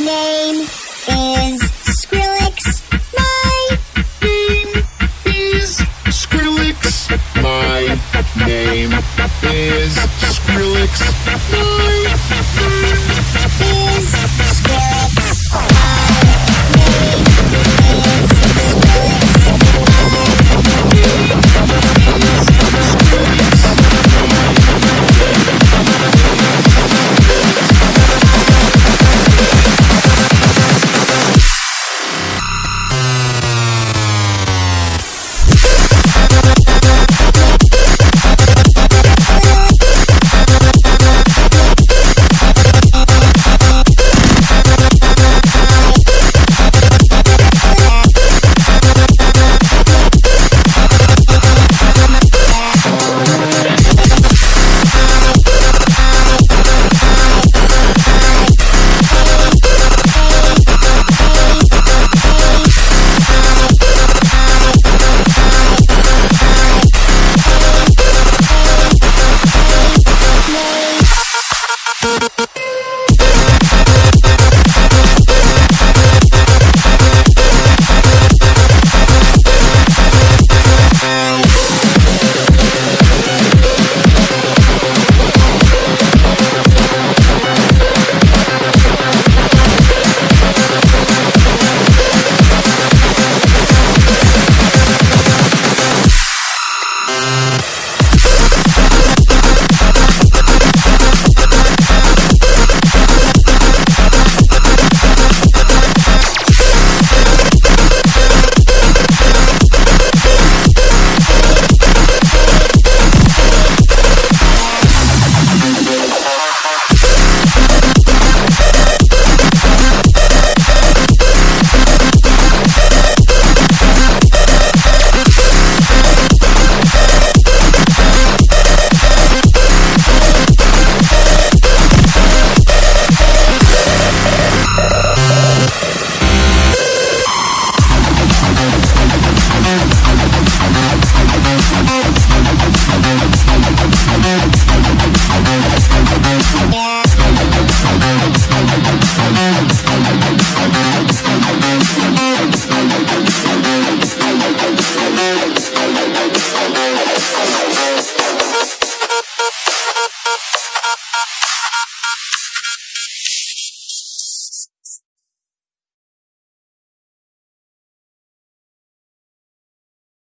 name is Skrillex. My name is Skrillex. My name is Skrillex. My